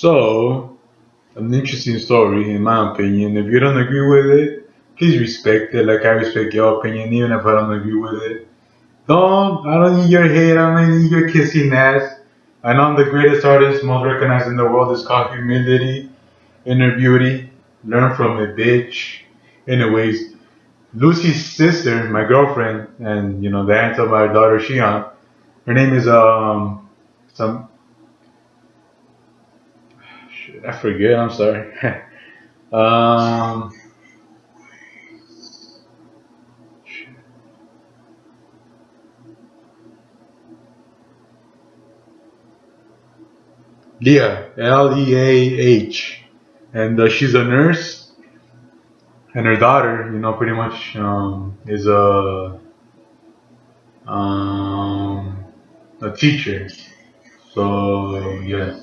So, an interesting story, in my opinion. If you don't agree with it, please respect it. Like I respect your opinion, even if I don't agree with it. Don't, I don't need your hate. I don't need your kissing ass. I know I'm the greatest artist, most recognized in the world. It's called humility, inner beauty. Learn from it, bitch. Anyways, Lucy's sister, my girlfriend, and you know the aunt of my daughter Shion. Her name is um some. Shit, I forget. I'm sorry. um. Leah, L E A H, and uh, she's a nurse, and her daughter, you know, pretty much um, is a um, a teacher. So yeah.